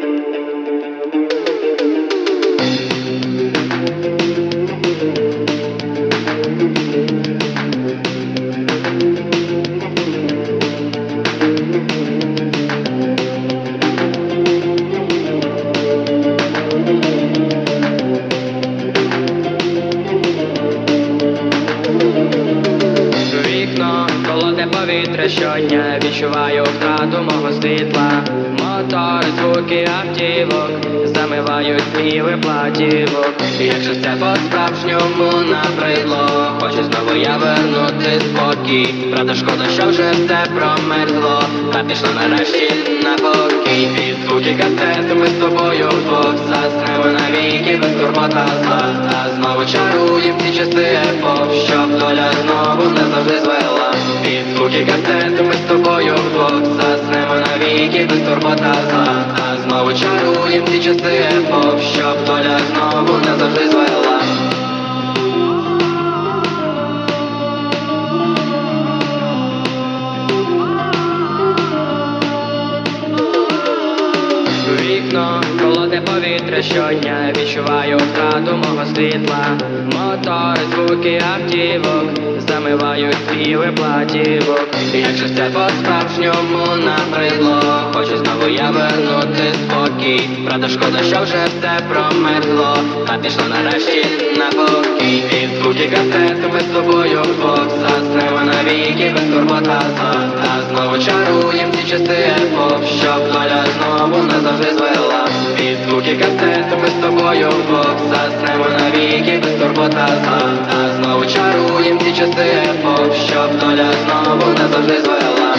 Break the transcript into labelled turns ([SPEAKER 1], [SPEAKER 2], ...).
[SPEAKER 1] thank you. Повітря щодня відчуваю втрату мого світла. Мотор, звуки автівок замивають співи платівок. І Якщо це по-справжньому набридло, хочу знову я вернути спокій. Правда, шкода, що вже все промерзло, та пішло нарешті на покій. Під звуки касет ми з тобою вдвох заснемо навіки без турбота зла. А знову чаруєм ці часи епох, щоб доля знову не завжди звела. Звуки касет ми з тобою вдвох заснемо навіки без турбота зла. А знову чаруєм ці часи холодне повітря щодня відчуваю втрату мого світла. Мотор, звуки автівок замивають співи платівок. І Якщо це по-справжньому набридло, хочу знову я вернути спокій. Правда, шкода, що вже все промерзло, та пішло нарешті на покій. Під звуки касет ми з тобою вдвох заснемо навіки без турбота зла. Та знову чаруєм ці часи епох, щоб доля знову не завжди звела. Звуки касет ми з тобою вдвох заснемо навіки без турбота зла. Та знову чаруєм ці часи епох, щоб доля знову назавжди звела.